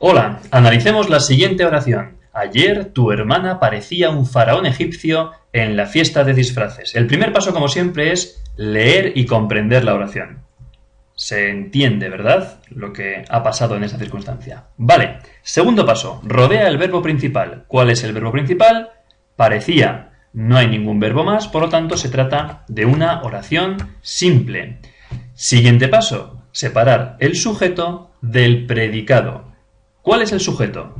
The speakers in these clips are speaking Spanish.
Hola, analicemos la siguiente oración. Ayer tu hermana parecía un faraón egipcio en la fiesta de disfraces. El primer paso, como siempre, es leer y comprender la oración. Se entiende, ¿verdad? Lo que ha pasado en esta circunstancia. Vale. Segundo paso. Rodea el verbo principal. ¿Cuál es el verbo principal? Parecía. No hay ningún verbo más, por lo tanto se trata de una oración simple. Siguiente paso. Separar el sujeto del predicado. ¿Cuál es el sujeto?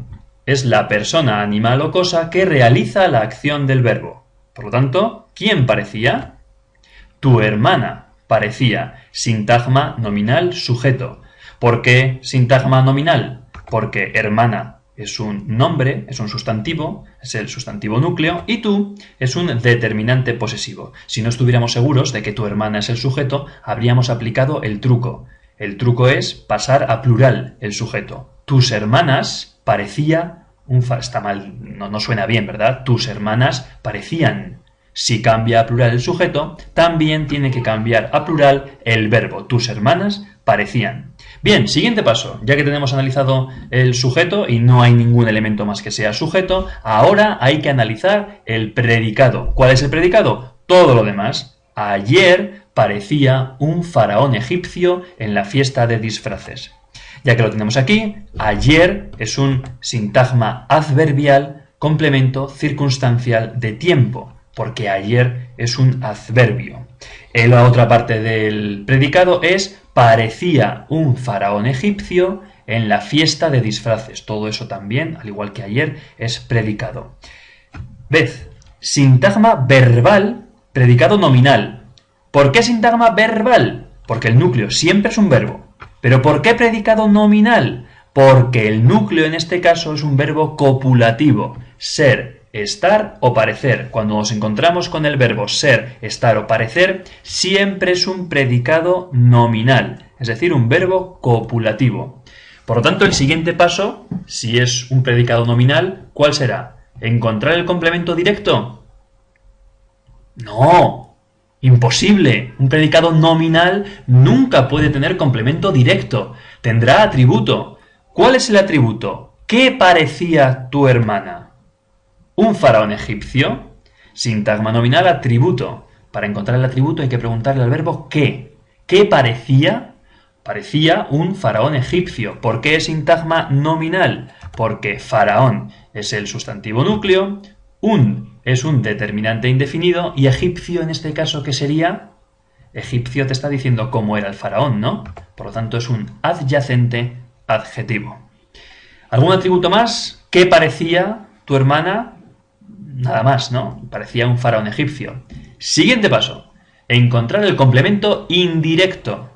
Es la persona, animal o cosa que realiza la acción del verbo. Por lo tanto, ¿quién parecía? Tu hermana parecía. Sintagma nominal sujeto. ¿Por qué sintagma nominal? Porque hermana es un nombre, es un sustantivo, es el sustantivo núcleo, y tú es un determinante posesivo. Si no estuviéramos seguros de que tu hermana es el sujeto, habríamos aplicado el truco. El truco es pasar a plural el sujeto tus hermanas parecía un está mal, no, no suena bien, ¿verdad? Tus hermanas parecían. Si cambia a plural el sujeto, también tiene que cambiar a plural el verbo. Tus hermanas parecían. Bien, siguiente paso. Ya que tenemos analizado el sujeto y no hay ningún elemento más que sea sujeto, ahora hay que analizar el predicado. ¿Cuál es el predicado? Todo lo demás. Ayer parecía un faraón egipcio en la fiesta de disfraces. Ya que lo tenemos aquí, ayer es un sintagma adverbial complemento circunstancial de tiempo, porque ayer es un adverbio. La otra parte del predicado es parecía un faraón egipcio en la fiesta de disfraces. Todo eso también, al igual que ayer, es predicado. Vez, sintagma verbal, predicado nominal. ¿Por qué sintagma verbal? Porque el núcleo siempre es un verbo. ¿Pero por qué predicado nominal? Porque el núcleo en este caso es un verbo copulativo, ser, estar o parecer. Cuando nos encontramos con el verbo ser, estar o parecer, siempre es un predicado nominal, es decir, un verbo copulativo. Por lo tanto, el siguiente paso, si es un predicado nominal, ¿cuál será? ¿Encontrar el complemento directo? No, Imposible. Un predicado nominal nunca puede tener complemento directo. Tendrá atributo. ¿Cuál es el atributo? ¿Qué parecía tu hermana? ¿Un faraón egipcio? Sintagma nominal atributo. Para encontrar el atributo hay que preguntarle al verbo qué. ¿Qué parecía? Parecía un faraón egipcio. ¿Por qué es sintagma nominal? Porque faraón es el sustantivo núcleo, un es un determinante indefinido y egipcio en este caso, ¿qué sería? Egipcio te está diciendo cómo era el faraón, ¿no? Por lo tanto es un adyacente adjetivo. ¿Algún atributo más? ¿Qué parecía tu hermana? Nada más, ¿no? Parecía un faraón egipcio. Siguiente paso. Encontrar el complemento indirecto.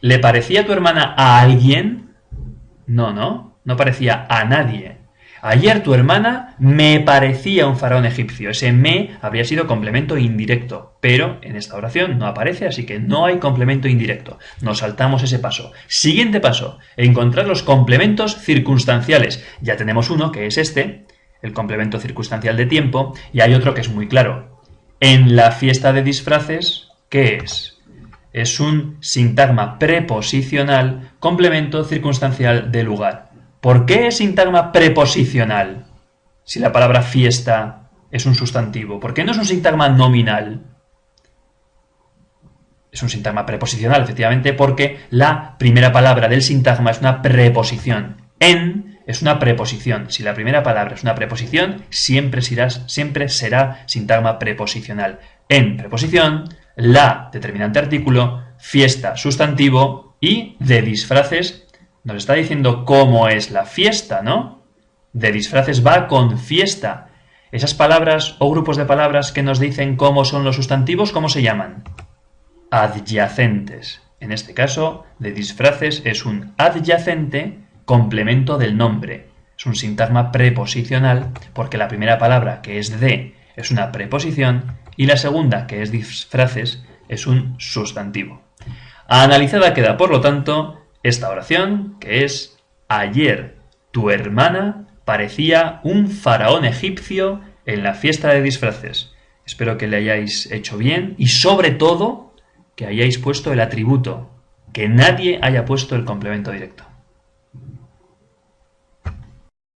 ¿Le parecía tu hermana a alguien? No, no. No parecía a nadie. Ayer tu hermana me parecía un faraón egipcio. Ese me habría sido complemento indirecto, pero en esta oración no aparece, así que no hay complemento indirecto. Nos saltamos ese paso. Siguiente paso, encontrar los complementos circunstanciales. Ya tenemos uno, que es este, el complemento circunstancial de tiempo, y hay otro que es muy claro. En la fiesta de disfraces, ¿qué es? Es un sintagma preposicional complemento circunstancial de lugar. ¿Por qué es sintagma preposicional si la palabra fiesta es un sustantivo? ¿Por qué no es un sintagma nominal? Es un sintagma preposicional, efectivamente, porque la primera palabra del sintagma es una preposición. En es una preposición. Si la primera palabra es una preposición, siempre será, siempre será sintagma preposicional. En preposición, la determinante artículo, fiesta sustantivo y de disfraces nos está diciendo cómo es la fiesta, ¿no? De disfraces va con fiesta. Esas palabras o grupos de palabras que nos dicen cómo son los sustantivos, ¿cómo se llaman? Adyacentes. En este caso, de disfraces es un adyacente complemento del nombre. Es un sintagma preposicional porque la primera palabra, que es de, es una preposición y la segunda, que es disfraces, es un sustantivo. Analizada queda, por lo tanto, esta oración, que es Ayer tu hermana parecía un faraón egipcio en la fiesta de disfraces. Espero que le hayáis hecho bien y sobre todo que hayáis puesto el atributo, que nadie haya puesto el complemento directo.